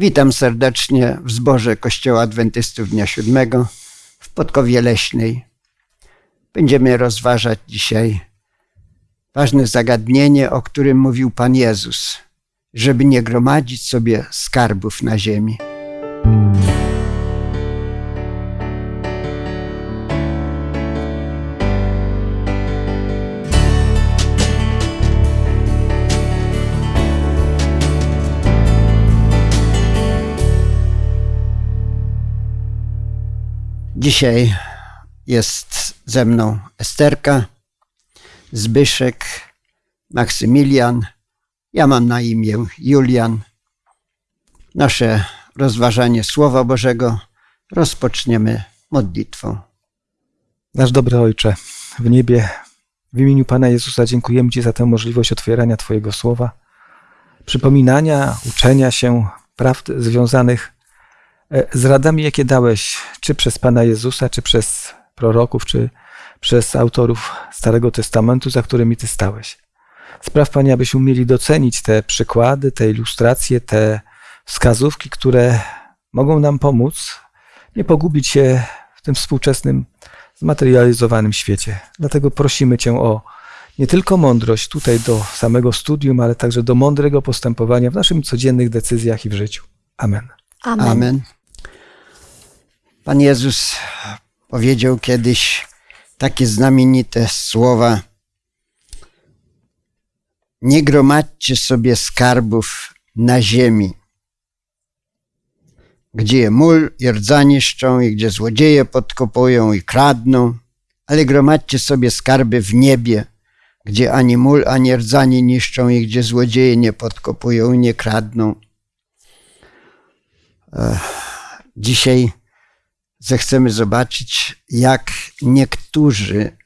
Witam serdecznie w zborze Kościoła Adwentystów Dnia Siódmego w Podkowie Leśnej. Będziemy rozważać dzisiaj ważne zagadnienie, o którym mówił Pan Jezus, żeby nie gromadzić sobie skarbów na ziemi. Dzisiaj jest ze mną Esterka, Zbyszek, Maksymilian. Ja mam na imię Julian. Nasze rozważanie Słowa Bożego rozpoczniemy modlitwą. Nasz dobry Ojcze, w niebie, w imieniu Pana Jezusa dziękujemy Ci za tę możliwość otwierania Twojego Słowa, przypominania, uczenia się prawd związanych z radami, jakie dałeś, czy przez Pana Jezusa, czy przez proroków, czy przez autorów Starego Testamentu, za którymi Ty stałeś. Spraw, Panie, abyśmy umieli docenić te przykłady, te ilustracje, te wskazówki, które mogą nam pomóc nie pogubić się w tym współczesnym, zmaterializowanym świecie. Dlatego prosimy Cię o nie tylko mądrość tutaj do samego studium, ale także do mądrego postępowania w naszych codziennych decyzjach i w życiu. Amen. Amen. Amen. Pan Jezus powiedział kiedyś takie znamienite słowa: Nie gromadźcie sobie skarbów na ziemi, gdzie mól i rdza niszczą i gdzie złodzieje podkopują i kradną, ale gromadźcie sobie skarby w niebie, gdzie ani mól, ani rdza nie niszczą i gdzie złodzieje nie podkopują i nie kradną. Dzisiaj zechcemy zobaczyć, jak niektórzy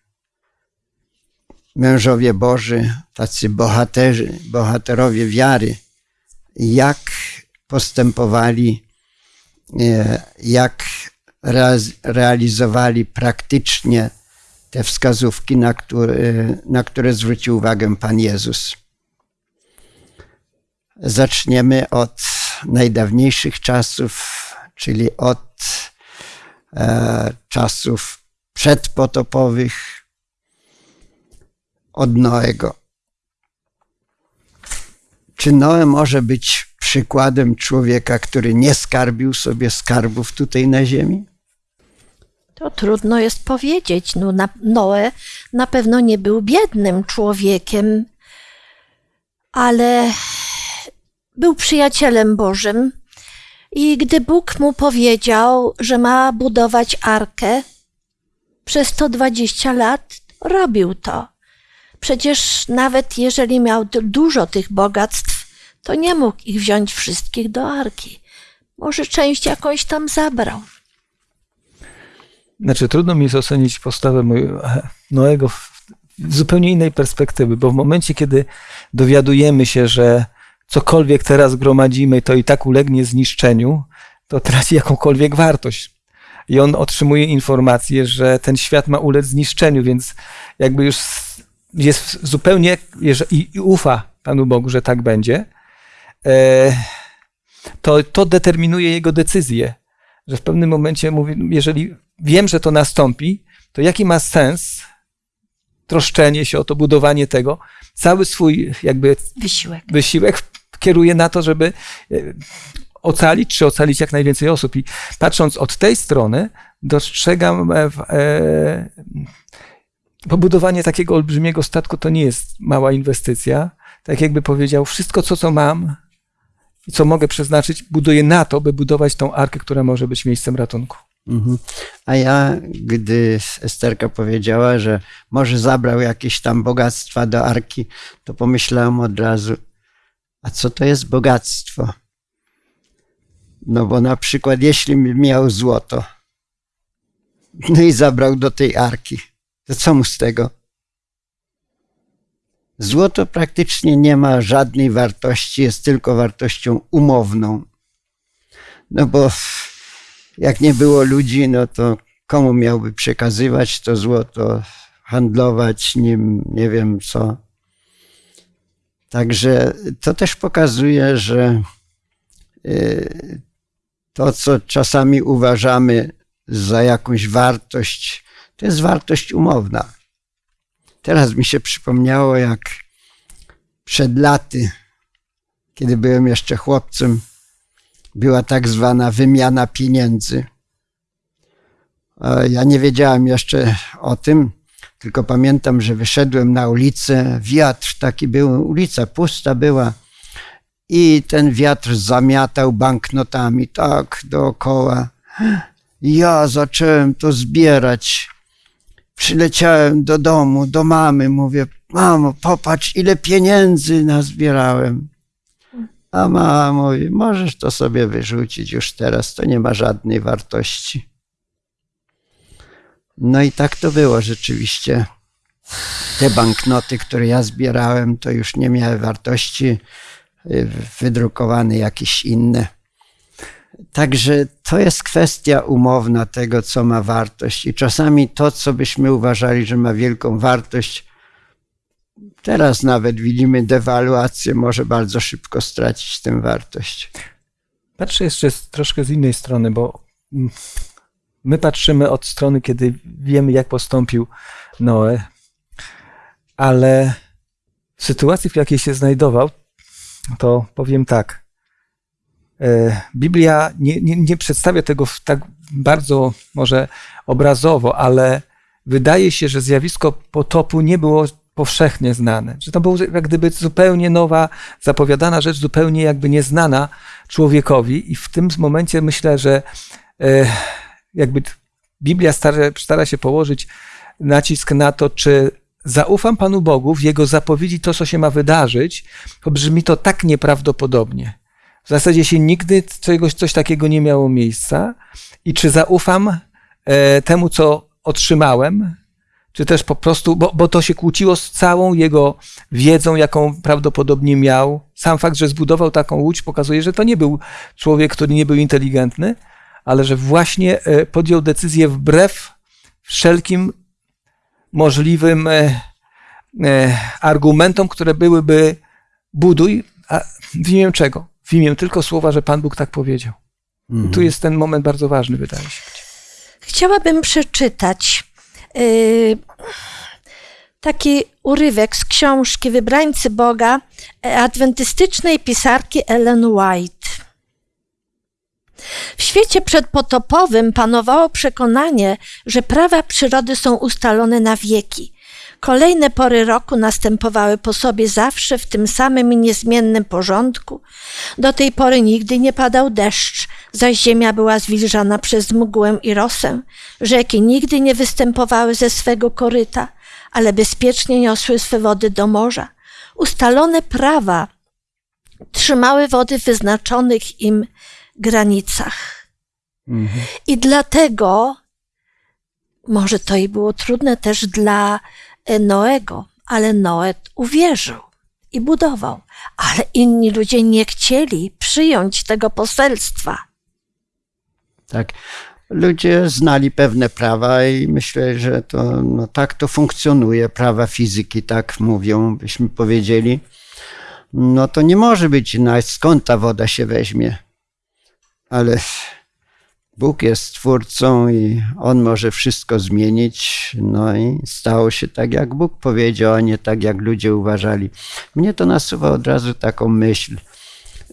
mężowie Boży, tacy bohaterzy, bohaterowie wiary, jak postępowali, e, jak realizowali praktycznie te wskazówki, na które, na które zwrócił uwagę Pan Jezus. Zaczniemy od najdawniejszych czasów, czyli od czasów przedpotopowych od Noego. Czy Noe może być przykładem człowieka, który nie skarbił sobie skarbów tutaj na ziemi? To trudno jest powiedzieć. No, na, Noe na pewno nie był biednym człowiekiem, ale był przyjacielem Bożym i gdy Bóg mu powiedział, że ma budować arkę, przez 120 lat robił to. Przecież nawet jeżeli miał dużo tych bogactw, to nie mógł ich wziąć wszystkich do arki. Może część jakąś tam zabrał. Znaczy, trudno mi jest ocenić postawę Noego w zupełnie innej perspektywy, bo w momencie, kiedy dowiadujemy się, że cokolwiek teraz gromadzimy, to i tak ulegnie zniszczeniu, to traci jakąkolwiek wartość. I on otrzymuje informację, że ten świat ma ulec zniszczeniu, więc jakby już jest zupełnie i, i ufa Panu Bogu, że tak będzie, e, to, to determinuje jego decyzję, że w pewnym momencie mówi, jeżeli wiem, że to nastąpi, to jaki ma sens troszczenie się o to, budowanie tego, cały swój jakby wysiłek, wysiłek kieruje na to, żeby e, ocalić, czy ocalić jak najwięcej osób. I patrząc od tej strony, dostrzegam e, e, pobudowanie takiego olbrzymiego statku to nie jest mała inwestycja. Tak jakby powiedział, wszystko co, co mam i co mogę przeznaczyć, buduję na to, by budować tą arkę, która może być miejscem ratunku. Mhm. A ja, gdy Esterka powiedziała, że może zabrał jakieś tam bogactwa do arki, to pomyślałem od razu, a co to jest bogactwo? No bo na przykład, jeśli miał złoto, no i zabrał do tej arki, to co mu z tego? Złoto praktycznie nie ma żadnej wartości, jest tylko wartością umowną. No bo jak nie było ludzi, no to komu miałby przekazywać to złoto, handlować nim, nie wiem co. Także to też pokazuje, że y, to, co czasami uważamy za jakąś wartość, to jest wartość umowna. Teraz mi się przypomniało, jak przed laty, kiedy byłem jeszcze chłopcem, była tak zwana wymiana pieniędzy. Ja nie wiedziałem jeszcze o tym, tylko pamiętam, że wyszedłem na ulicę, wiatr taki był, ulica pusta była i ten wiatr zamiatał banknotami tak dookoła. Ja zacząłem to zbierać. Przyleciałem do domu, do mamy, mówię, mamo, popatrz, ile pieniędzy nazbierałem. A mama mówi, możesz to sobie wyrzucić już teraz, to nie ma żadnej wartości. No i tak to było rzeczywiście. Te banknoty, które ja zbierałem, to już nie miały wartości, y, wydrukowane jakieś inne. Także to jest kwestia umowna tego, co ma wartość. I czasami to, co byśmy uważali, że ma wielką wartość, teraz nawet widzimy dewaluację, może bardzo szybko stracić tę wartość. Patrzę jeszcze troszkę z innej strony, bo my patrzymy od strony, kiedy wiemy, jak postąpił Noe, ale w sytuacji, w jakiej się znajdował, to powiem tak. E, Biblia nie, nie, nie przedstawia tego tak bardzo może obrazowo, ale wydaje się, że zjawisko potopu nie było powszechnie znane. Że to było jak gdyby zupełnie nowa, zapowiadana rzecz, zupełnie jakby nieznana człowiekowi. I w tym momencie myślę, że e, jakby Biblia stara, stara się położyć nacisk na to, czy zaufam Panu Bogu w Jego zapowiedzi to, co się ma wydarzyć, to brzmi to tak nieprawdopodobnie. W zasadzie się nigdy czegoś, coś takiego nie miało miejsca. I czy zaufam e, temu, co otrzymałem, czy też po prostu, bo, bo to się kłóciło z całą jego wiedzą, jaką prawdopodobnie miał. Sam fakt, że zbudował taką łódź, pokazuje, że to nie był człowiek, który nie był inteligentny, ale że właśnie e, podjął decyzję wbrew wszelkim możliwym e, e, argumentom, które byłyby buduj, a w imię czego? W imię tylko słowa, że Pan Bóg tak powiedział. Mhm. Tu jest ten moment bardzo ważny, wydaje się. Chciałabym przeczytać yy, taki urywek z książki Wybrańcy Boga adwentystycznej pisarki Ellen White. W świecie przedpotopowym panowało przekonanie, że prawa przyrody są ustalone na wieki. Kolejne pory roku następowały po sobie zawsze w tym samym i niezmiennym porządku. Do tej pory nigdy nie padał deszcz, zaś ziemia była zwilżana przez mgłę i rosę. Rzeki nigdy nie występowały ze swego koryta, ale bezpiecznie niosły swe wody do morza. Ustalone prawa trzymały wody w wyznaczonych im granicach. Mhm. I dlatego, może to i było trudne też dla e, Noego, ale Noe uwierzył i budował, ale inni ludzie nie chcieli przyjąć tego poselstwa. Tak. Ludzie znali pewne prawa i myślę, że to no, tak to funkcjonuje. Prawa fizyki tak mówią, byśmy powiedzieli. No to nie może być, no, skąd ta woda się weźmie ale Bóg jest twórcą i On może wszystko zmienić. No i stało się tak, jak Bóg powiedział, a nie tak, jak ludzie uważali. Mnie to nasuwa od razu taką myśl,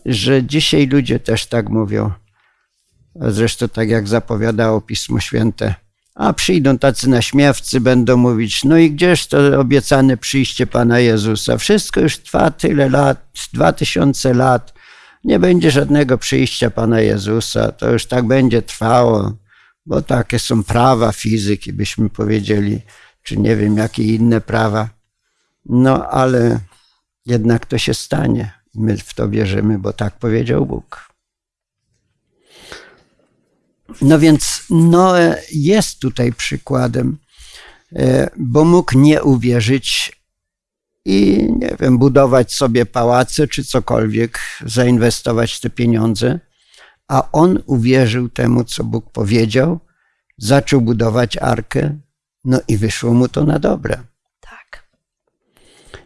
że dzisiaj ludzie też tak mówią. Zresztą tak jak zapowiadało Pismo Święte. A przyjdą tacy naśmiewcy, będą mówić, no i gdzież to obiecane przyjście Pana Jezusa? Wszystko już trwa tyle lat, dwa tysiące lat nie będzie żadnego przyjścia Pana Jezusa, to już tak będzie trwało, bo takie są prawa fizyki, byśmy powiedzieli, czy nie wiem, jakie inne prawa. No ale jednak to się stanie. My w to wierzymy, bo tak powiedział Bóg. No więc Noe jest tutaj przykładem, e, bo mógł nie uwierzyć i nie wiem, budować sobie pałace czy cokolwiek, zainwestować te pieniądze. A on uwierzył temu, co Bóg powiedział, zaczął budować arkę, no i wyszło mu to na dobre. Tak.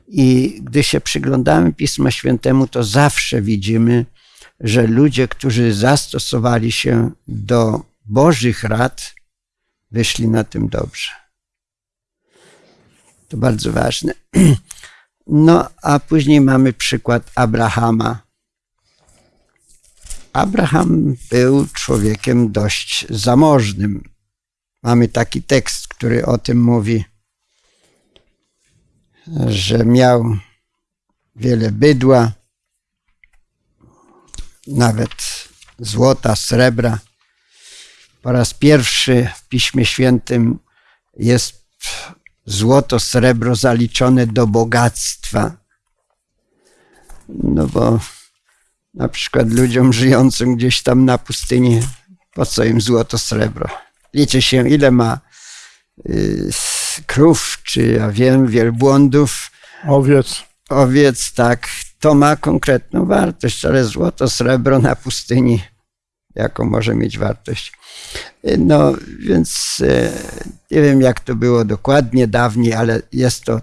I gdy się przyglądamy Pisma Świętemu, to zawsze widzimy że ludzie, którzy zastosowali się do Bożych rad, wyszli na tym dobrze. To bardzo ważne. No, a później mamy przykład Abrahama. Abraham był człowiekiem dość zamożnym. Mamy taki tekst, który o tym mówi, że miał wiele bydła, nawet złota, srebra. Po raz pierwszy w Piśmie Świętym jest złoto, srebro zaliczone do bogactwa. No bo na przykład ludziom żyjącym gdzieś tam na pustyni, po co im złoto, srebro? Liczy się, ile ma y, krów, czy ja wiem, wielbłądów, Owiec. owiec, tak, to ma konkretną wartość, ale złoto, srebro na pustyni, jaką może mieć wartość? No, więc e, nie wiem, jak to było dokładnie dawniej, ale jest to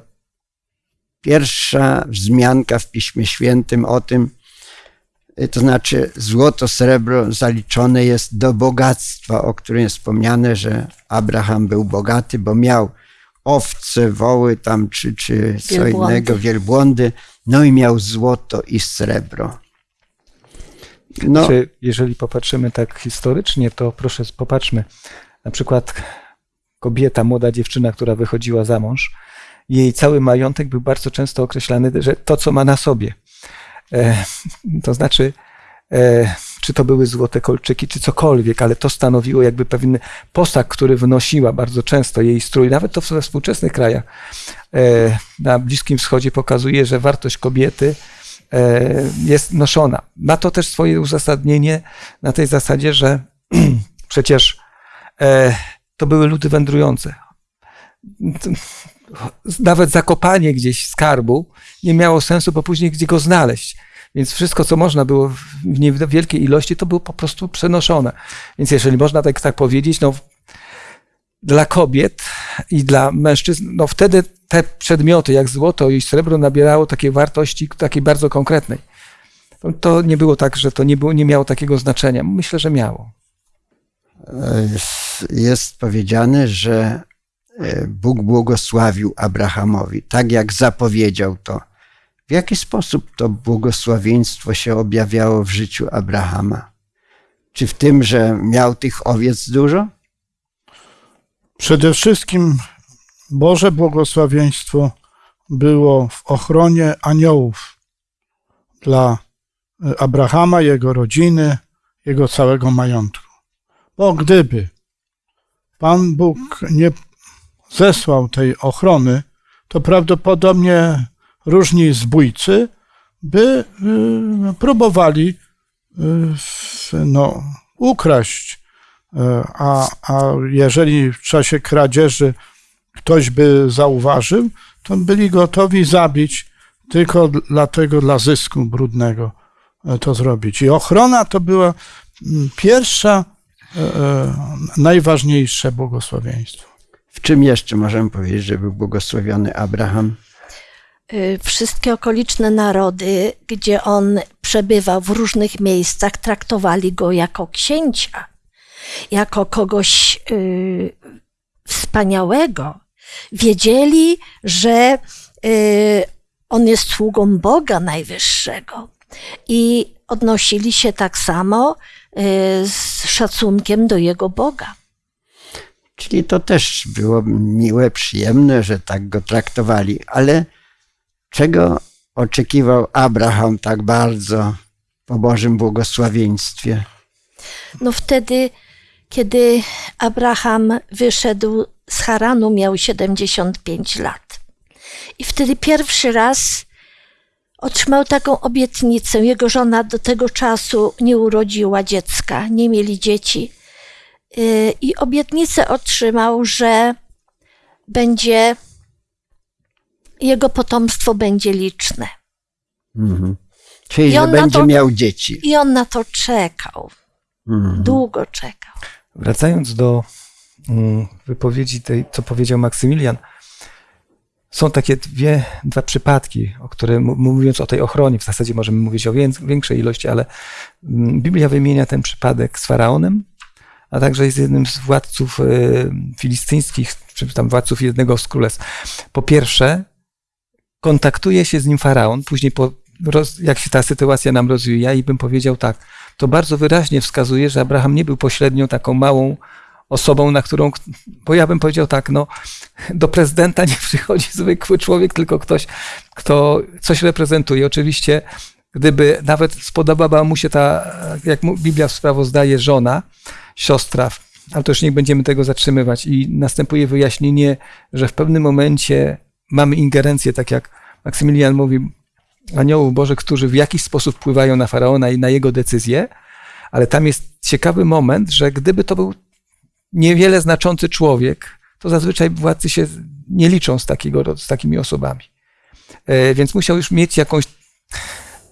pierwsza wzmianka w Piśmie Świętym o tym, e, to znaczy złoto, srebro zaliczone jest do bogactwa, o którym jest wspomniane, że Abraham był bogaty, bo miał owce, woły tam, czy, czy co Wielbłądy. innego, wielbłądy, no i miał złoto i srebro. No, Czy jeżeli popatrzymy tak historycznie, to proszę popatrzmy. Na przykład kobieta, młoda dziewczyna, która wychodziła za mąż, jej cały majątek był bardzo często określany, że to, co ma na sobie. E, to znaczy, e, czy to były złote kolczyki, czy cokolwiek, ale to stanowiło jakby pewien posag, który wnosiła bardzo często jej strój. Nawet to we współczesnych krajach e, na Bliskim Wschodzie pokazuje, że wartość kobiety jest noszona. Ma to też swoje uzasadnienie na tej zasadzie, że przecież e, to były ludy wędrujące. Nawet zakopanie gdzieś skarbu nie miało sensu, bo później gdzie go znaleźć. Więc wszystko, co można było w niewielkiej ilości, to było po prostu przenoszone. Więc jeżeli można tak, tak powiedzieć, no dla kobiet i dla mężczyzn, no wtedy te przedmioty, jak złoto i srebro, nabierało takiej wartości, takiej bardzo konkretnej. To, nie było tak, że to nie, było, nie miało takiego znaczenia. Myślę, że miało. jest powiedziane, że e, Bóg błogosławił Abrahamowi, tak jak zapowiedział to. W jaki sposób to błogosławieństwo się objawiało w życiu Abrahama? Czy w tym, że miał tych owiec dużo? Przede wszystkim Boże błogosławieństwo było w ochronie aniołów dla e, Abrahama, jego rodziny, jego całego majątku. Bo gdyby Pan Bóg nie zesłał tej ochrony, to prawdopodobnie różni zbójcy by y, próbowali w- no, ukraść E, A, a jeżeli w czasie kradzieży ktoś by zauważył, to byli gotowi zabić tylko dlatego, dla zysku brudnego e, to zrobić. I ochrona to była mm, pierwsza, e, e, najważniejsze błogosławieństwo. W czym jeszcze możemy powiedzieć, że był błogosławiony Abraham? Wszystkie okoliczne narody, gdzie on przebywał w różnych miejscach, traktowali go jako księcia, jako kogoś wspaniałego. Wiedzieli, że y, on jest sługą Boga Najwyższego i odnosili się tak samo y, z szacunkiem do jego Boga. Czyli to też było miłe, przyjemne, że tak go traktowali. Ale czego oczekiwał Abraham tak bardzo po Bożym błogosławieństwie? No wtedy, kiedy Abraham wyszedł z Haranu, miał 75 lat. I wtedy pierwszy raz otrzymał taką obietnicę. Jego żona do tego czasu nie urodziła dziecka, nie mieli dzieci. Yy, I obietnicę otrzymał, że będzie, jego potomstwo będzie liczne. Mhm. Czyli, I że będzie to- miał dzieci. I on na to czekał, Mhm. długo czekał. Wracając do wypowiedzi tej, co powiedział Maksymilian, są takie dwie, dwa przypadki, o które mówiąc o tej ochronie, w zasadzie możemy mówić o wię- większej ilości, ale mm, Biblia wymienia ten przypadek z faraonem, a także jest jednym z władców e, filistyńskich, czy tam władców jednego z królestw. Po pierwsze, kontaktuje się z nim faraon, później po, roz, jak się ta sytuacja nam rozwija i bym powiedział tak, to bardzo wyraźnie wskazuje, że Abraham nie był pośrednią taką małą osobą, na którą, bo ja bym powiedział tak, no, do prezydenta nie przychodzi zwykły człowiek, tylko ktoś, kto coś reprezentuje. Oczywiście, gdyby nawet spodobała mu się ta, jak Biblia sprawozdaje, żona, siostra, ale to już nie będziemy tego zatrzymywać i następuje wyjaśnienie, że w pewnym momencie mamy ingerencję, tak jak Maksymilian mówi, aniołów Bożych, którzy w jakiś sposób wpływają na faraona i na jego decyzje, ale tam jest ciekawy moment, że gdyby to był niewiele znaczący człowiek, to zazwyczaj władcy się nie liczą z, takiego, z takimi osobami. E, Więc musiał już mieć jakąś,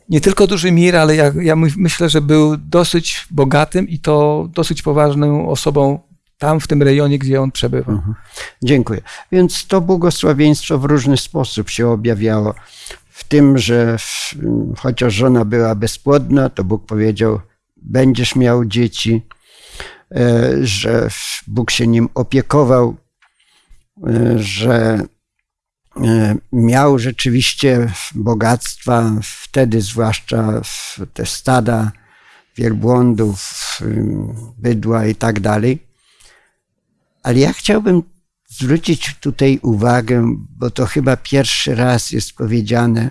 nie tylko duży mir, ale ja, ja my- myślę, że był dosyć bogatym i to dosyć poważną osobą tam, w tym rejonie, gdzie on przebywał. Dziękuję. Więc to błogosławieństwo w różny sposób się objawiało. W tym, że w, chociaż żona była bezpłodna, to Bóg powiedział: Będziesz miał dzieci, że Bóg się nim opiekował, e, że e, miał rzeczywiście bogactwa, wtedy zwłaszcza te stada wielbłądów, bydła i tak dalej. Ale ja chciałbym zwrócić tutaj uwagę, bo to chyba pierwszy raz jest powiedziane,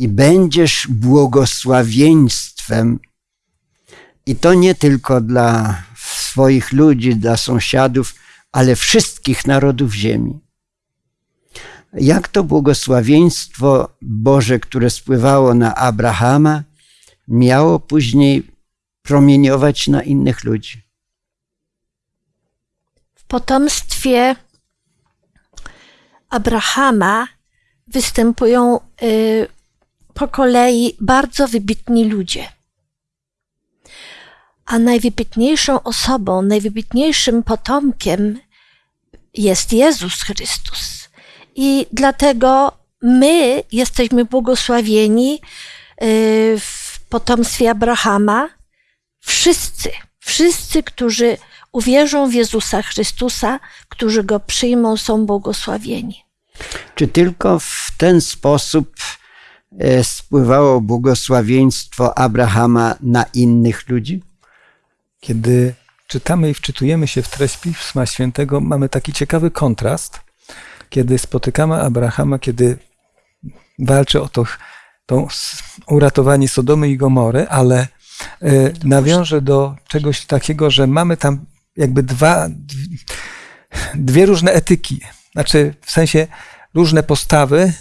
i będziesz błogosławieństwem, i to nie tylko dla swoich ludzi, dla sąsiadów, ale wszystkich narodów ziemi. Jak to błogosławieństwo Boże, które spływało na Abrahama, miało później promieniować na innych ludzi? W potomstwie Abrahama występują y, po kolei bardzo wybitni ludzie. A najwybitniejszą osobą, najwybitniejszym potomkiem jest Jezus Chrystus. I dlatego my jesteśmy błogosławieni y, w potomstwie Abrahama. Wszyscy, wszyscy, którzy uwierzą w Jezusa Chrystusa, którzy go przyjmą, są błogosławieni. Czy tylko w ten sposób e, spływało błogosławieństwo Abrahama na innych ludzi? Kiedy czytamy i wczytujemy się w treść Pisma Świętego, mamy taki ciekawy kontrast, kiedy spotykamy Abrahama, kiedy walczy o to, to uratowanie Sodomy i Gomory, ale e, nawiąże do czegoś takiego, że mamy tam jakby dwa, dw- dwie różne etyki, znaczy w sensie różne postawy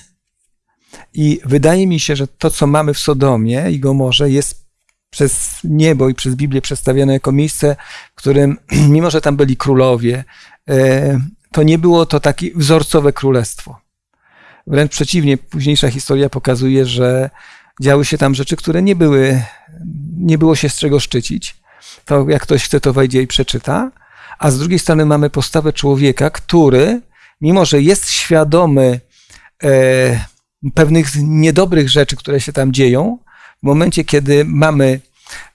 i wydaje mi się, że to, co mamy w Sodomie i Gomorze jest przez niebo i przez Biblię przedstawione jako miejsce, w którym, mimo że tam byli królowie, e, to nie było to takie wzorcowe królestwo. Wręcz przeciwnie, późniejsza historia pokazuje, że działy się tam rzeczy, które nie były, nie było się z czego szczycić. To jak ktoś chce, to wejdzie i przeczyta. A z drugiej strony mamy postawę człowieka, który, mimo że jest świadomy e, pewnych niedobrych rzeczy, które się tam dzieją, w momencie, kiedy mamy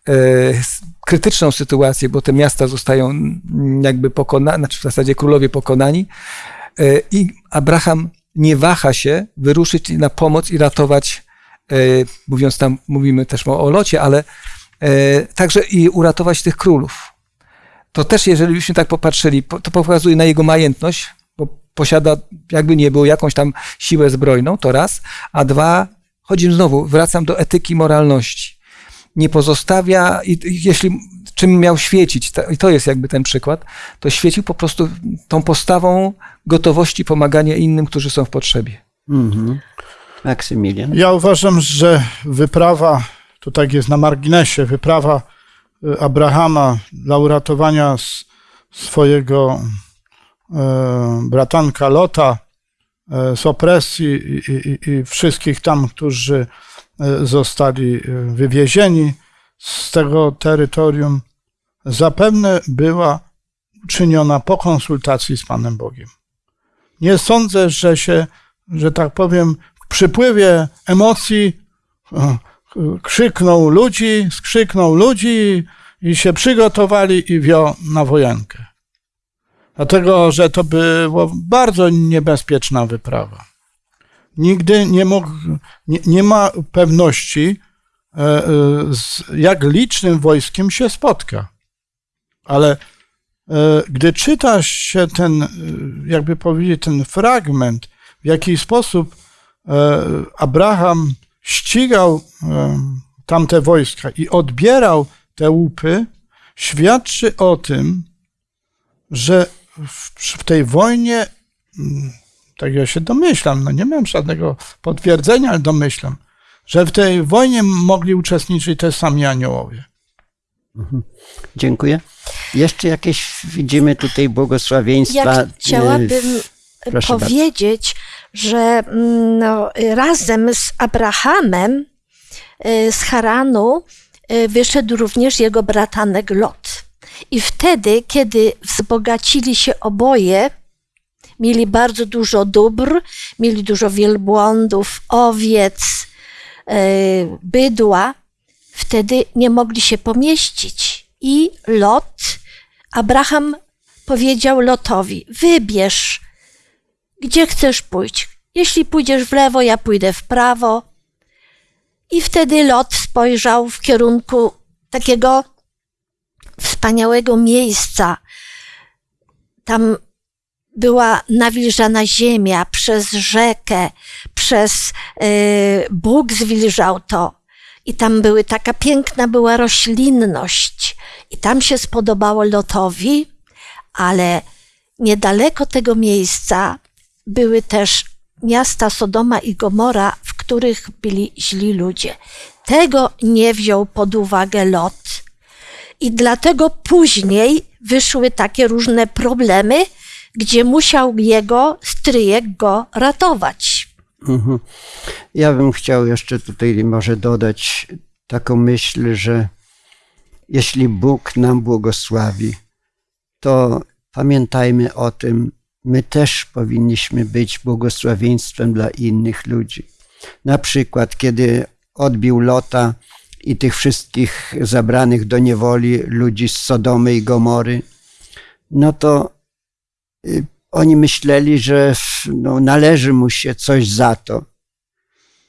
e, krytyczną sytuację, bo te miasta zostają jakby pokonane, znaczy w zasadzie królowie pokonani, e, i Abraham nie waha się wyruszyć na pomoc i ratować, e, mówiąc tam, mówimy też o, locie, ale także i uratować tych królów. To też, jeżeli byśmy tak popatrzyli, po- to pokazuje na jego majętność, bo posiada, jakby nie było, jakąś tam siłę zbrojną, to raz, a dwa, chodzi znowu, wracam do etyki moralności. Nie pozostawia, i, i jeśli czym miał świecić, to, i to jest jakby ten przykład, to świecił po prostu tą postawą gotowości pomagania innym, którzy są w potrzebie. Mhm. Maksymilian. Ja uważam, że wyprawa, to tak jest na marginesie, wyprawa y, Abrahama dla uratowania swojego e, bratanka Lota z opresji i, i, i wszystkich tam, którzy e, zostali e, wywiezieni z tego terytorium, zapewne była czyniona po konsultacji z Panem Bogiem. nie sądzę, że się, że tak powiem, w przypływie emocji e, krzyknął ludzi, skrzyknął ludzi i się przygotowali i wio na wojenkę. Dlatego, że to była bardzo niebezpieczna wyprawa. Nigdy nie, mógł, nie, nie ma pewności, e, e, z jak licznym wojskiem się spotka. Ale e, gdy czytasz się ten, jakby powiedzieć, ten fragment, w jaki sposób Abraham ścigał tamte wojska i odbierał te łupy, świadczy o tym, że w, w tej wojnie, mm, tak ja się domyślam, no nie mam żadnego potwierdzenia, ale domyślam, że w tej wojnie mogli uczestniczyć też sami aniołowie. Dziękuję. Jeszcze jakieś widzimy tutaj błogosławieństwa. Ja e, chciałabym proszę bardzo. powiedzieć, że mm, no, razem z Abrahamem y, z Haranu y, wyszedł również jego bratanek Lot. I wtedy, kiedy wzbogacili się oboje, mieli bardzo dużo dóbr, mieli dużo wielbłądów, owiec, y, bydła, wtedy nie mogli się pomieścić. I Lot, Abraham powiedział Lotowi: Wybierz, gdzie chcesz pójść. Jeśli pójdziesz w lewo, ja pójdę w prawo. I wtedy Lot spojrzał w kierunku takiego wspaniałego miejsca. Tam była nawilżana ziemia przez rzekę, przez y, Bóg zwilżał to. I tam były taka piękna była roślinność. I tam się spodobało Lotowi, ale niedaleko tego miejsca były też miasta Sodoma i Gomora, w których byli źli ludzie. Tego nie wziął pod uwagę Lot. I dlatego później wyszły takie różne problemy, gdzie musiał jego stryjek go ratować. Mhm. Ja bym chciał jeszcze tutaj może dodać taką myśl, że jeśli Bóg nam błogosławi, to pamiętajmy o tym, my też powinniśmy być błogosławieństwem dla innych ludzi. Na przykład, kiedy odbił Lota i tych wszystkich zabranych do niewoli ludzi z Sodomy i Gomory, no to y, oni myśleli, że no, należy mu się coś za to.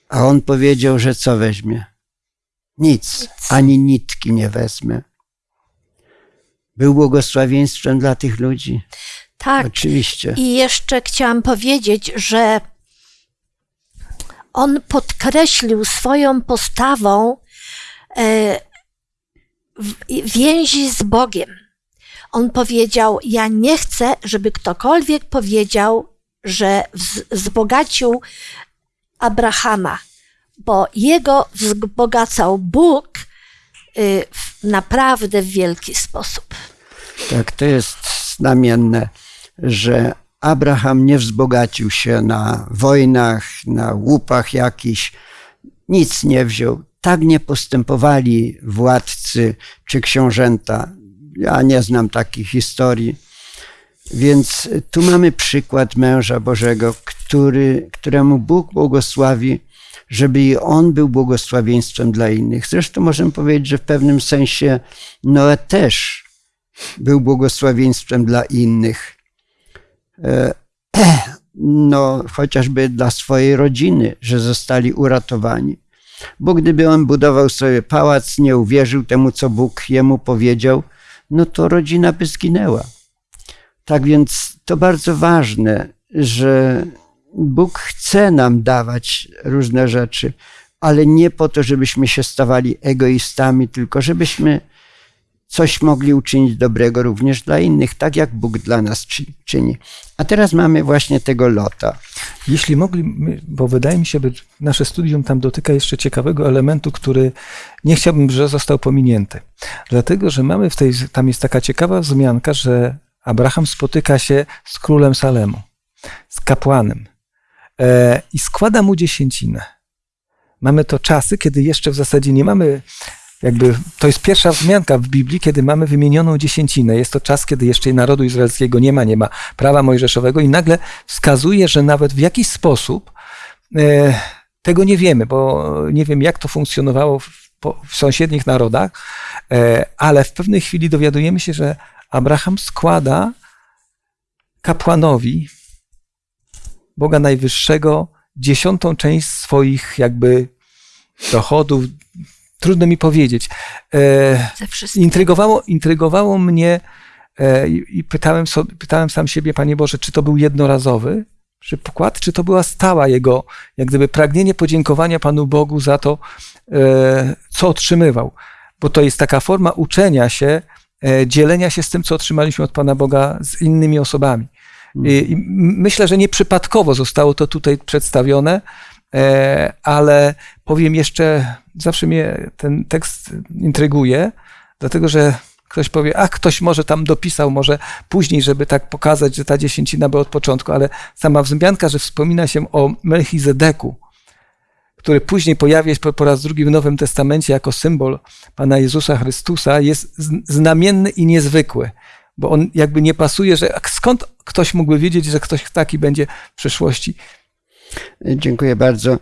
A on powiedział, że co weźmie? Nic, ani nitki nie wezmę. Był błogosławieństwem dla tych ludzi. Tak. Oczywiście. I jeszcze chciałam powiedzieć, że on podkreślił swoją postawą więzi z Bogiem. On powiedział: Ja nie chcę, żeby ktokolwiek powiedział, że wz- wzbogacił Abrahama, bo jego wzbogacał Bóg y, naprawdę w wielki sposób. Tak, to jest znamienne, że Abraham nie wzbogacił się na wojnach, na łupach jakichś, nic nie wziął. Tak nie postępowali władcy czy książęta. Ja nie znam takich historii. Więc tu mamy przykład męża Bożego, który, któremu Bóg błogosławi, żeby i on był błogosławieństwem dla innych. Zresztą możemy powiedzieć, że w pewnym sensie Noe też był błogosławieństwem dla innych. E, No, chociażby dla swojej rodziny, że zostali uratowani. Bo gdyby on budował sobie pałac, nie uwierzył temu, co Bóg jemu powiedział, no to rodzina by zginęła. Tak więc to bardzo ważne, że Bóg chce nam dawać różne rzeczy, ale nie po to, żebyśmy się stawali egoistami, tylko żebyśmy coś mogli uczynić dobrego również dla innych, tak jak Bóg dla nas czy- czyni. A teraz mamy właśnie tego lota. Jeśli mogli, bo wydaje mi się, że nasze studium tam dotyka jeszcze ciekawego elementu, który nie chciałbym, że został pominięty. Dlatego, że mamy w tej, tam jest taka ciekawa wzmianka, że Abraham spotyka się z królem Salemu, z kapłanem e, i składa mu dziesięcinę. Mamy to czasy, kiedy jeszcze w zasadzie nie mamy jakby to jest pierwsza wzmianka w Biblii, kiedy mamy wymienioną dziesięcinę. Jest to czas, kiedy jeszcze narodu izraelskiego nie ma, nie ma prawa mojżeszowego i nagle wskazuje, że nawet w jakiś sposób e, tego nie wiemy, bo nie wiem, jak to funkcjonowało w, w sąsiednich narodach, e, ale w pewnej chwili dowiadujemy się, że Abraham składa kapłanowi Boga Najwyższego dziesiątą część swoich jakby dochodów. Trudno mi powiedzieć. E, Ze wszystkim. intrygowało, intrygowało mnie e, i pytałem, sobie, pytałem sam siebie, Panie Boże, czy to był jednorazowy przykład, czy to była stała jego, jak gdyby pragnienie podziękowania Panu Bogu za to, e, co otrzymywał. Bo to jest taka forma uczenia się, e, dzielenia się z tym, co otrzymaliśmy od Pana Boga z innymi osobami. I, i myślę, że nieprzypadkowo zostało to tutaj przedstawione, ale powiem jeszcze, zawsze mnie ten tekst intryguje, dlatego że ktoś powie, a ktoś może tam dopisał, może później, żeby tak pokazać, że ta dziesięcina była od początku, ale sama wzmianka, że wspomina się o Melchizedeku, który później pojawia się po, po raz drugi w Nowym Testamencie jako symbol Pana Jezusa Chrystusa, jest znamienny i niezwykły, bo on jakby nie pasuje, że skąd ktoś mógłby wiedzieć, że ktoś taki będzie w przyszłości. Dziękuję bardzo.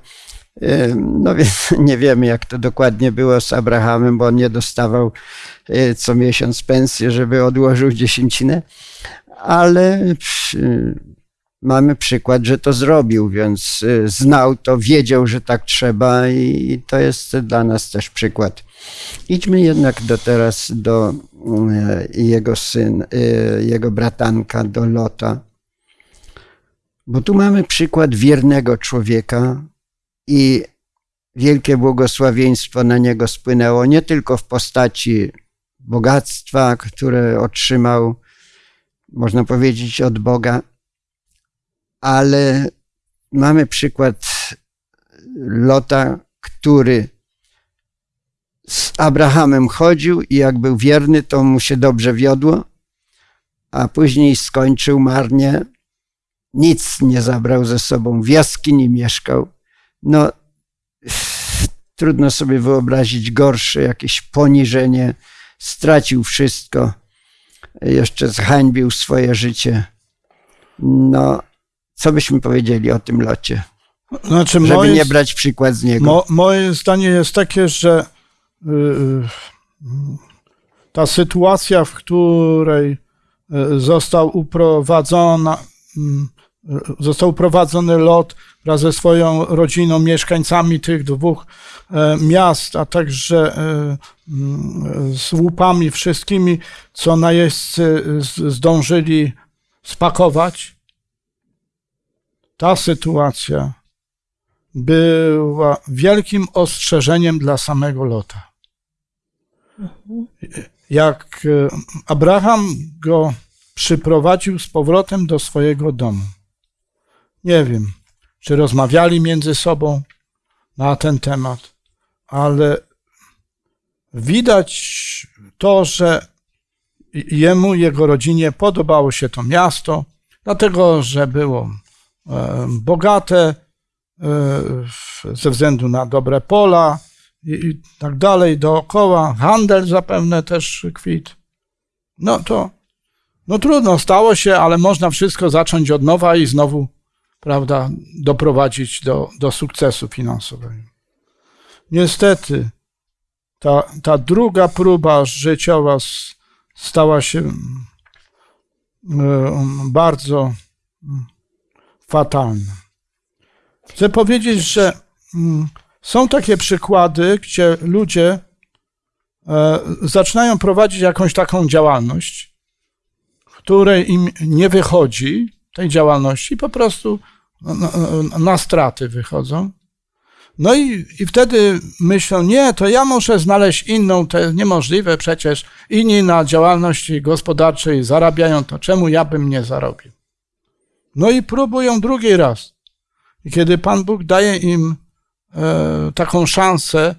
No więc nie wiemy, jak to dokładnie było z Abrahamem, bo on nie dostawał e, co miesiąc pensję, żeby odłożył dziesięcinę, ale mamy przykład, że to zrobił, więc e, znał to, wiedział, że tak trzeba i to jest dla nas też przykład. Idźmy jednak do teraz do e, jego syn, jego bratanka, do Lota. Bo tu mamy przykład wiernego człowieka i wielkie błogosławieństwo na niego spłynęło nie tylko w postaci bogactwa, które otrzymał, można powiedzieć, od Boga, ale mamy przykład Lota, który z Abrahamem chodził i jak był wierny, to mu się dobrze wiodło, a później skończył marnie, nic nie zabrał ze sobą, w jaskini mieszkał. No, trudno sobie wyobrazić gorsze jakieś poniżenie. Stracił wszystko, jeszcze zhańbił swoje życie. No, co byśmy powiedzieli o tym locie? Znaczy, Żeby moje, nie brać przykład z niego. mo, moje zdanie jest takie, że y, y, ta sytuacja, w której y, został uprowadzona, mm, został uprowadzony lot wraz ze swoją rodziną, mieszkańcami tych dwóch e, miast, a także e, mm, z łupami wszystkimi, co najeźdźcy zdążyli spakować. Ta sytuacja była wielkim ostrzeżeniem dla samego Lota. Jak e, Abraham go przyprowadził z powrotem do swojego domu. Nie wiem, czy rozmawiali między sobą na ten temat, ale widać to, że jemu, jego rodzinie podobało się to miasto, dlatego że było e, bogate, e, ze względu na dobre pola i tak dalej dookoła. Handel zapewne też kwit. No to no trudno, stało się, ale można wszystko zacząć od nowa i znowu, prawda, doprowadzić do, do sukcesu finansowego. Niestety, ta, ta druga próba życiowa stała się mm, mm, bardzo mm, fatalna. Chcę powiedzieć, że są takie przykłady, gdzie ludzie e, zaczynają prowadzić jakąś taką działalność, której im nie wychodzi tej działalności, po prostu na, na, na straty wychodzą. No i, i wtedy myślą, nie, to ja muszę znaleźć inną, to jest niemożliwe przecież. Inni na działalności gospodarczej zarabiają, to czemu ja bym nie zarobił? No i próbują drugi raz. I kiedy Pan Bóg daje im e, taką szansę,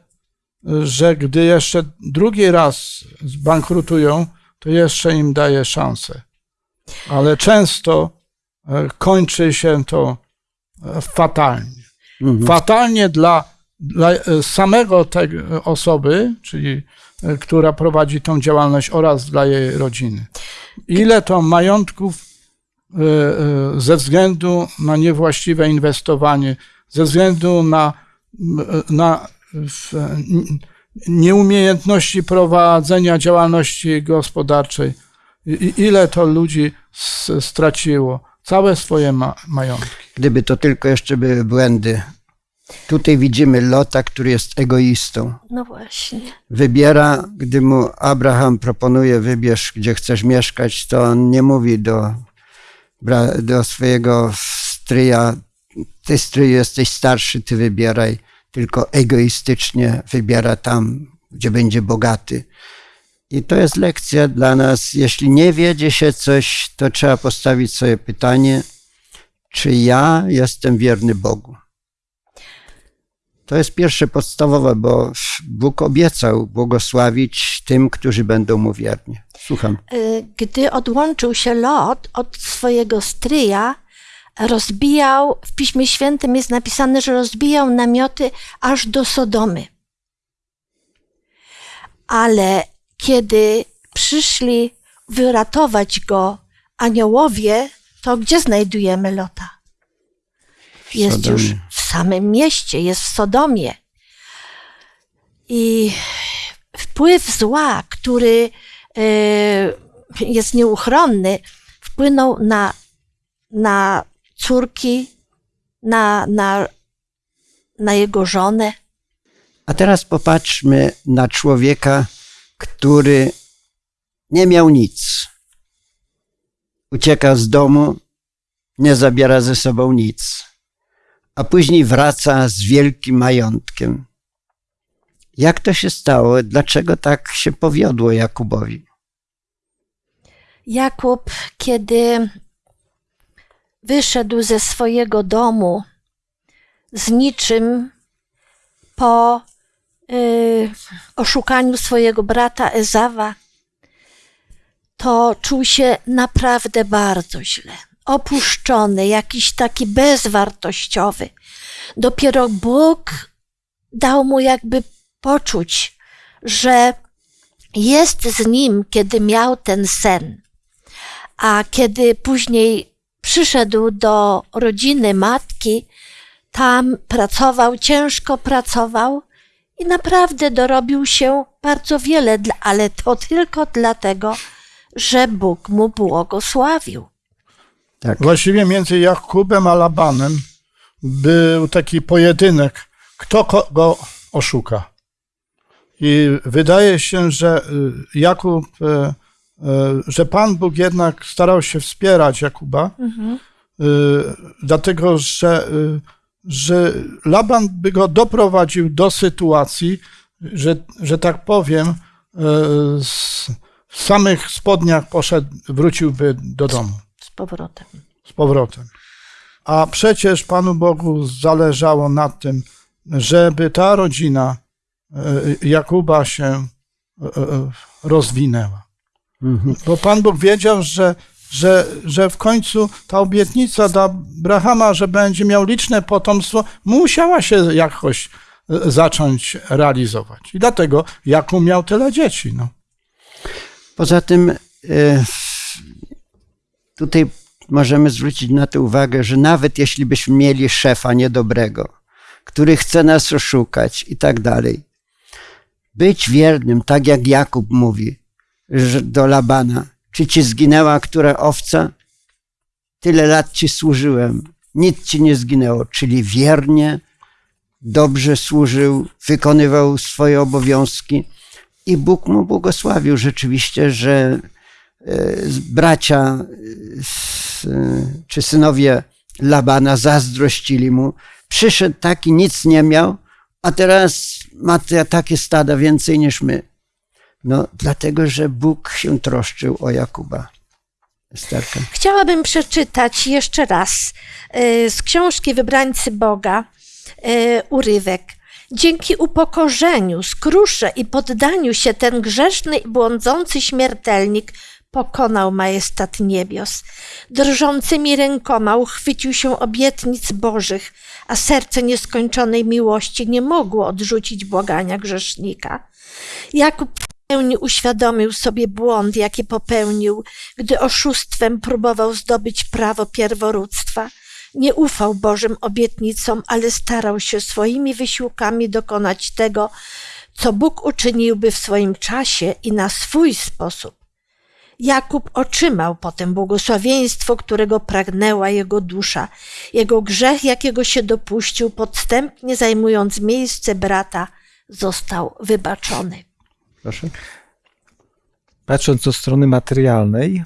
że gdy jeszcze drugi raz zbankrutują, to jeszcze im daje szansę. Ale często e, kończy się to fatalnie. Mhm. Fatalnie dla dla e, samego tej osoby, czyli e, która prowadzi tą działalność oraz dla jej rodziny. Ile to majątków e, ze względu na niewłaściwe inwestowanie, ze względu na, na nieumiejętności prowadzenia działalności gospodarczej, ile to ludzi straciło całe swoje ma, majątki. Gdyby to tylko jeszcze były błędy. Tutaj widzimy Lota, który jest egoistą. No właśnie. Wybiera, gdy mu Abraham proponuje, wybierz, gdzie chcesz mieszkać, to on nie mówi do, do swojego stryja, ty stryju jesteś starszy, ty wybieraj, tylko egoistycznie wybiera tam, gdzie będzie bogaty. I to jest lekcja dla nas. Jeśli nie wiedzie się coś, to trzeba postawić sobie pytanie, czy ja jestem wierny Bogu. To jest pierwsze podstawowe, bo Bóg obiecał błogosławić tym, którzy będą mu wierni. Słucham. Y, Gdy odłączył się Lot od swojego stryja, rozbijał, w Piśmie Świętym jest napisane, że rozbijał namioty aż do Sodomy. Ale kiedy przyszli wyratować go aniołowie, to gdzie znajdujemy Lota? Jest Sodomie. już w samym mieście, jest w Sodomie. I wpływ zła, który e, jest nieuchronny, wpłynął na, na córki, na, na, na jego żonę. A teraz popatrzmy na człowieka, który nie miał nic. Ucieka z domu, nie zabiera ze sobą nic, a później wraca z wielkim majątkiem. Jak to się stało? Dlaczego tak się powiodło Jakubowi? Jakub, kiedy wyszedł ze swojego domu z niczym po y, oszukaniu swojego brata Ezawa, to czuł się naprawdę bardzo źle. Opuszczony, jakiś taki bezwartościowy. Dopiero Bóg dał mu jakby poczuć, że jest z nim, kiedy miał ten sen. A kiedy później przyszedł do rodziny matki, tam pracował, ciężko pracował i naprawdę dorobił się bardzo wiele, ale to tylko dlatego, że Bóg mu błogosławił. Tak. Właściwie między Jakubem a Labanem był taki pojedynek, kto kogo oszuka. I wydaje się, że y, Jakub, y, y, że Pan Bóg jednak starał się wspierać Jakuba, y, dlatego że, że Laban by go doprowadził do sytuacji, że, że tak powiem, z, w samych spodniach poszedł, wróciłby do domu Z powrotem. z powrotem. A przecież Panu Bogu zależało na tym, żeby ta rodzina e, Jakuba się e, e, rozwinęła. Mhm. Bo Pan Bóg wiedział, że, że, że w końcu ta obietnica dla Abrahama, że będzie miał liczne potomstwo, musiała się jakoś zacząć realizować. I dlatego Jakub miał tyle dzieci. No. Poza tym e, tutaj możemy zwrócić na to uwagę, że nawet jeśli byśmy mieli szefa niedobrego, który chce nas oszukać i tak dalej, być wiernym, tak jak Jakub mówi do Labana, czy ci zginęła która owca? Tyle lat ci służyłem, nic ci nie zginęło, czyli wiernie, dobrze służył, wykonywał swoje obowiązki i Bóg mu błogosławił rzeczywiście, że e, bracia e, e, czy synowie Labana zazdrościli mu. Przyszedł taki, nic nie miał, a teraz ma takie stada więcej niż my. No, dlatego, że Bóg się troszczył o Jakuba. Esterka. Chciałabym przeczytać jeszcze raz z książki Wybrańcy Boga urywek. Dzięki upokorzeniu, skrusze i poddaniu się ten grzeszny i błądzący śmiertelnik pokonał majestat niebios. Drżącymi rękoma uchwycił się obietnic bożych, a serce nieskończonej miłości nie mogło odrzucić błagania grzesznika. Jakub w pełni uświadomił sobie błąd, jaki popełnił, gdy oszustwem próbował zdobyć prawo pierworództwa. Nie ufał Bożym obietnicom, ale starał się swoimi wysiłkami dokonać tego, co Bóg uczyniłby w swoim czasie i na swój sposób. Jakub otrzymał potem błogosławieństwo, którego pragnęła jego dusza. Jego grzech, jakiego się dopuścił, podstępnie zajmując miejsce brata, został wybaczony. Proszę. Patrząc od strony materialnej,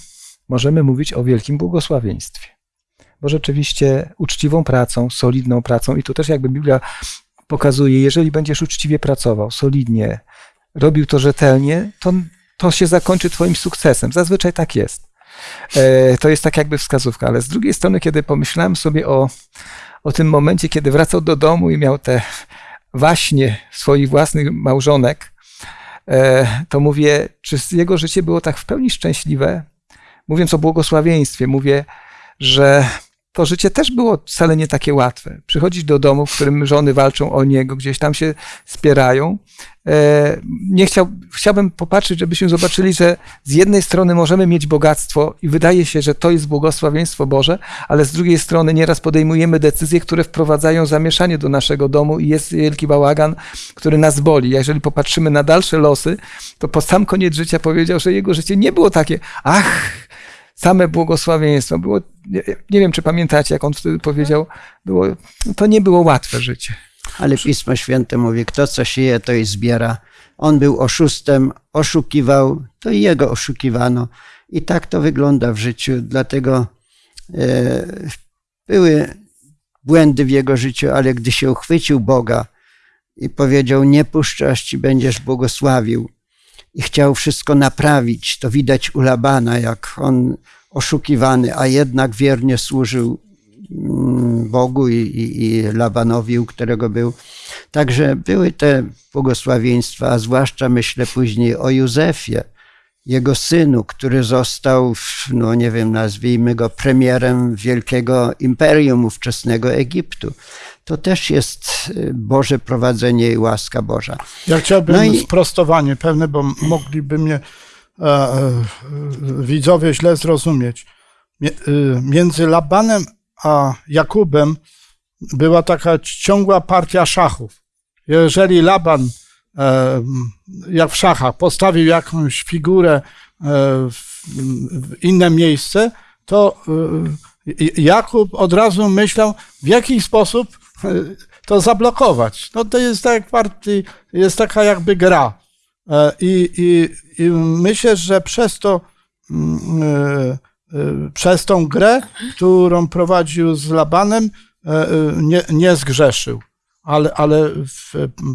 możemy mówić o wielkim błogosławieństwie. Bo rzeczywiście uczciwą pracą, solidną pracą, i tu też jakby Biblia pokazuje, jeżeli będziesz uczciwie pracował, solidnie, robił to rzetelnie, to, to się zakończy Twoim sukcesem. Zazwyczaj tak jest. E, to jest tak jakby wskazówka, ale z drugiej strony, kiedy pomyślałem sobie o, o tym momencie, kiedy wracał do domu i miał te waśnie swoich własnych małżonek, e, to mówię, czy jego życie było tak w pełni szczęśliwe? Mówiąc o błogosławieństwie, mówię, że to życie też było wcale nie takie łatwe. Przychodzić do domu, w którym żony walczą o niego, gdzieś tam się spierają. E, nie chciał, chciałbym popatrzeć, żebyśmy zobaczyli, że z jednej strony możemy mieć bogactwo i wydaje się, że to jest błogosławieństwo Boże, ale z drugiej strony nieraz podejmujemy decyzje, które wprowadzają zamieszanie do naszego domu i jest wielki bałagan, który nas boli. Jeżeli popatrzymy na dalsze losy, to po sam koniec życia powiedział, że jego życie nie było takie, ach, same błogosławieństwo. Było, nie, wiem, czy pamiętacie, jak on wtedy powiedział, było, to nie było łatwe życie. Ale Pismo Święte mówi, kto co sieje, to i zbiera. On był oszustem, oszukiwał, to i jego oszukiwano. I tak to wygląda w życiu. Dlatego e, były błędy w jego życiu, ale gdy się uchwycił Boga i powiedział, nie puszczasz ci, będziesz błogosławił, i chciał wszystko naprawić. To widać u Labana, jak on oszukiwany, a jednak wiernie służył mm, Bogu i, i, i Labanowi, u którego był. Także były te błogosławieństwa, a zwłaszcza myślę później o Józefie, jego synu, który został, no nie wiem, nazwijmy go premierem wielkiego imperium ówczesnego Egiptu to też jest y, Boże prowadzenie i łaska Boża. Ja chciałbym no i... sprostowanie pewne, bo mogliby mnie e, e, widzowie źle zrozumieć. Y, między Labanem a Jakubem była taka ciągła partia szachów. Jeżeli Laban, jak w szachach, postawił jakąś figurę e, w, inne miejsce, to e, Jakub od razu myślał, w jaki sposób to zablokować. No to jest tak jest taka jakby gra. E, I, i, I myślę, że przez to, mm, e, e, przez tą grę, którą prowadził z Labanem, nie, nie zgrzeszył. Ale, ale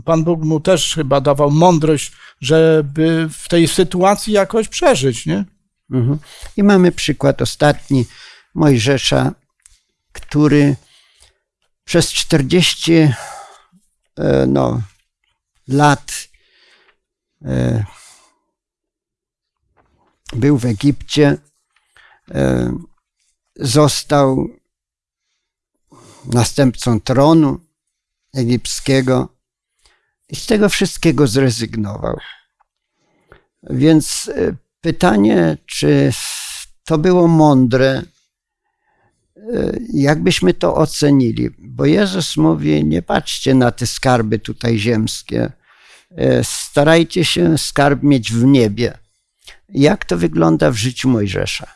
Pan Bóg mu też chyba dawał mądrość, żeby w tej sytuacji jakoś przeżyć, nie? Mhm. I mamy przykład ostatni Mojżesza, który przez 40 e, no, lat e, był w Egipcie, e, został następcą tronu egipskiego i z tego wszystkiego zrezygnował. Więc pytanie, czy to było mądre, jakbyśmy to ocenili? Bo Jezus mówi: Nie patrzcie na te skarby tutaj ziemskie, e, starajcie się skarb mieć w niebie. Jak to wygląda w życiu Mojżesza?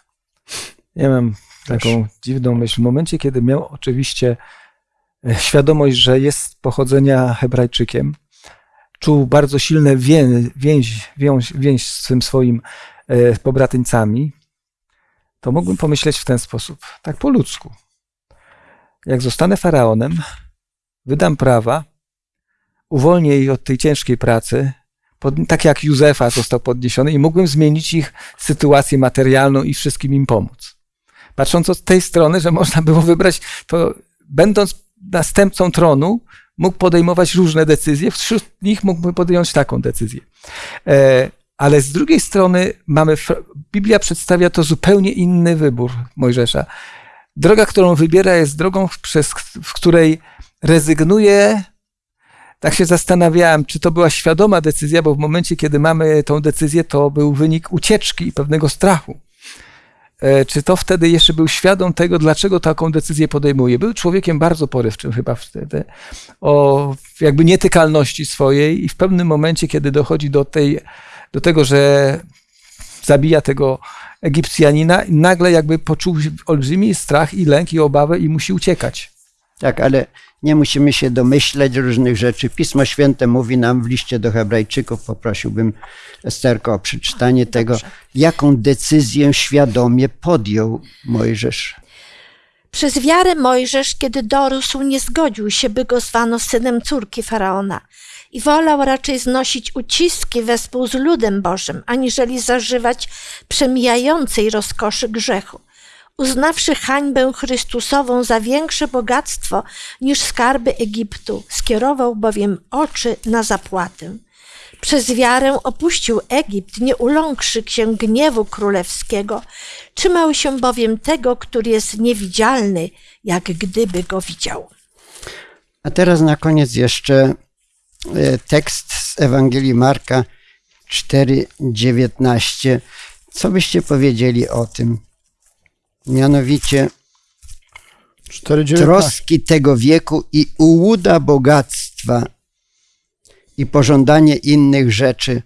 Ja mam taką dziwną myśl. W momencie, kiedy miał oczywiście e, świadomość, że jest pochodzenia Hebrajczykiem, czuł bardzo silne więź, więź, więź, więź z tym swoim e, pobratyńcami, to mógłbym pomyśleć w ten sposób, tak po ludzku. Jak zostanę faraonem, wydam prawa, uwolnię ich od tej ciężkiej pracy, pod, tak jak Józefa został podniesiony, i mógłbym zmienić ich sytuację materialną i wszystkim im pomóc. Patrząc od tej strony, że można było wybrać, to będąc następcą tronu, mógł podejmować różne decyzje, wśród nich mógłby podjąć taką decyzję. E, Ale z drugiej strony mamy, Biblia przedstawia to zupełnie inny wybór Mojżesza. Droga, którą wybiera, jest drogą, przez, w której rezygnuje. Tak się zastanawiałem, czy to była świadoma decyzja, bo w momencie, kiedy mamy tą decyzję, to był wynik ucieczki i pewnego strachu. E, Czy to wtedy jeszcze był świadom tego, dlaczego taką decyzję podejmuje? Był człowiekiem bardzo porywczym chyba wtedy, o jakby nietykalności swojej i w pewnym momencie, kiedy dochodzi do, tej, do tego, że zabija tego Egipcjanina, nagle jakby poczuł olbrzymi strach i lęk i obawę i musi uciekać. Tak, ale nie musimy się domyśleć różnych rzeczy. Pismo Święte mówi nam w liście do Hebrajczyków, poprosiłbym Esterko o przeczytanie tego, jaką decyzję świadomie podjął Mojżesz. Przez wiarę Mojżesz, kiedy dorósł, nie zgodził się, by go zwano synem córki faraona i wolał raczej znosić uciski wespół z ludem Bożym, aniżeli zażywać przemijającej rozkoszy grzechu. Uznawszy hańbę Chrystusową za większe bogactwo niż skarby Egiptu, skierował bowiem oczy na zapłatę. Przez wiarę opuścił Egipt, nie uląkszy się gniewu królewskiego. Trzymał się bowiem tego, który jest niewidzialny, jak gdyby go widział. A teraz na koniec jeszcze e, tekst z Ewangelii Marka 4:19. Co byście powiedzieli o tym? Mianowicie 4,19. troski tego wieku i ułuda bogactwa i pożądanie innych rzeczy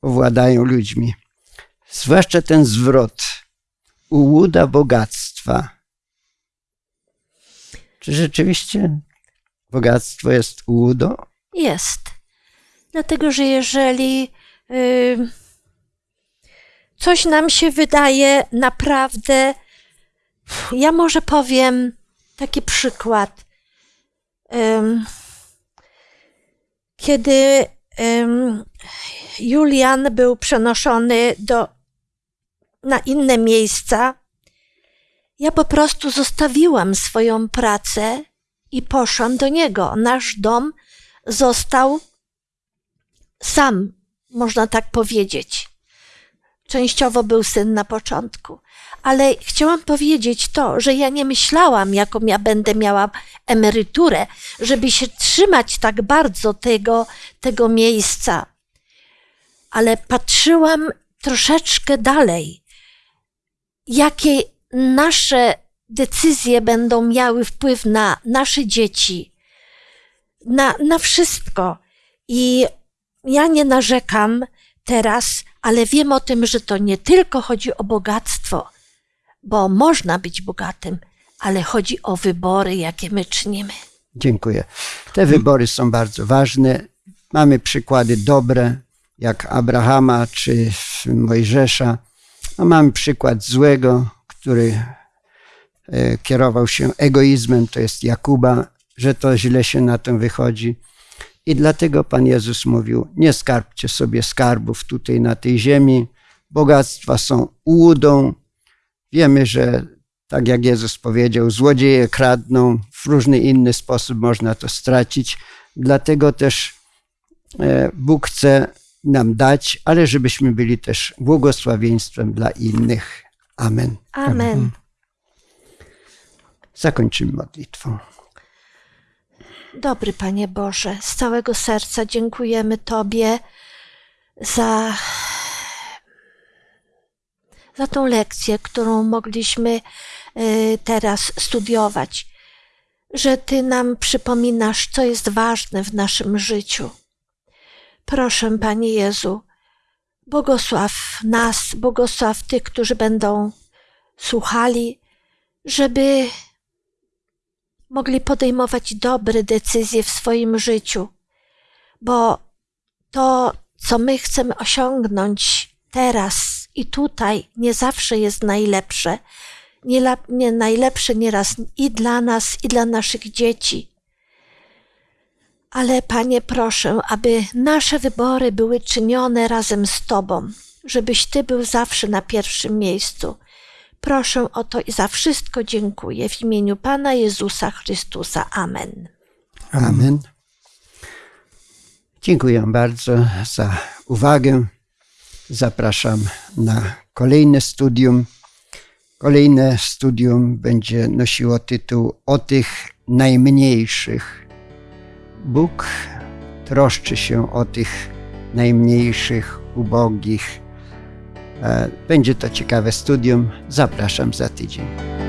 powładają ludźmi. Zwłaszcza ten zwrot ułuda bogactwa. Czy rzeczywiście bogactwo jest ułudą? Jest. Dlatego, że jeżeli y, coś nam się wydaje naprawdę, ja może powiem taki przykład. Kiedy Julian był przenoszony do, na inne miejsca, ja po prostu zostawiłam swoją pracę i poszłam do niego. Nasz dom został sam, można tak powiedzieć. Częściowo był syn na początku, ale chciałam powiedzieć to, że ja nie myślałam, jaką ja będę miała emeryturę, żeby się trzymać tak bardzo tego, tego miejsca. Ale patrzyłam troszeczkę dalej, jakie nasze decyzje będą miały wpływ na nasze dzieci, na, na wszystko. I ja nie narzekam teraz, ale wiem o tym, że to nie tylko chodzi o bogactwo, bo można być bogatym, ale chodzi o wybory, jakie my czynimy. Dziękuję. Te wybory są bardzo ważne. Mamy przykłady dobre, jak Abrahama czy Mojżesza. A mamy przykład złego, który e, kierował się egoizmem, to jest Jakuba, że to źle się na tym wychodzi. I dlatego Pan Jezus mówił: Nie skarbcie sobie skarbów tutaj na tej ziemi. Bogactwa są ułudą. Wiemy, że tak jak Jezus powiedział, złodzieje kradną, w różny inny sposób można to stracić. Dlatego też e, Bóg chce nam dać, ale żebyśmy byli też błogosławieństwem dla innych. Amen. Amen. Zakończymy modlitwą. Dobry Panie Boże, z całego serca dziękujemy Tobie za, za tą lekcję, którą mogliśmy y, teraz studiować, że Ty nam przypominasz, co jest ważne w naszym życiu. Proszę, Panie Jezu, błogosław nas, błogosław tych, którzy będą słuchali, żeby mogli podejmować dobre decyzje w swoim życiu, bo to, co my chcemy osiągnąć teraz i tutaj, nie zawsze jest najlepsze. Nie, nie najlepsze nieraz i dla nas, i dla naszych dzieci. Ale Panie, proszę, aby nasze wybory były czynione razem z Tobą, żebyś Ty był zawsze na pierwszym miejscu. Proszę o to i za wszystko dziękuję w imieniu Pana Jezusa Chrystusa. Amen. Amen. Dziękuję bardzo za uwagę. Zapraszam na kolejne studium. Kolejne studium będzie nosiło tytuł O tych najmniejszych. Bóg troszczy się o tych najmniejszych, ubogich. E, Będzie to ciekawe studium. Zapraszam za tydzień.